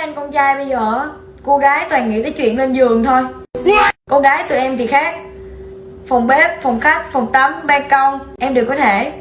anh con trai bây giờ cô gái toàn nghĩ tới chuyện lên giường thôi. Cô gái tụi em thì khác. Phòng bếp, phòng khách, phòng tắm, ban công, em đều có thể.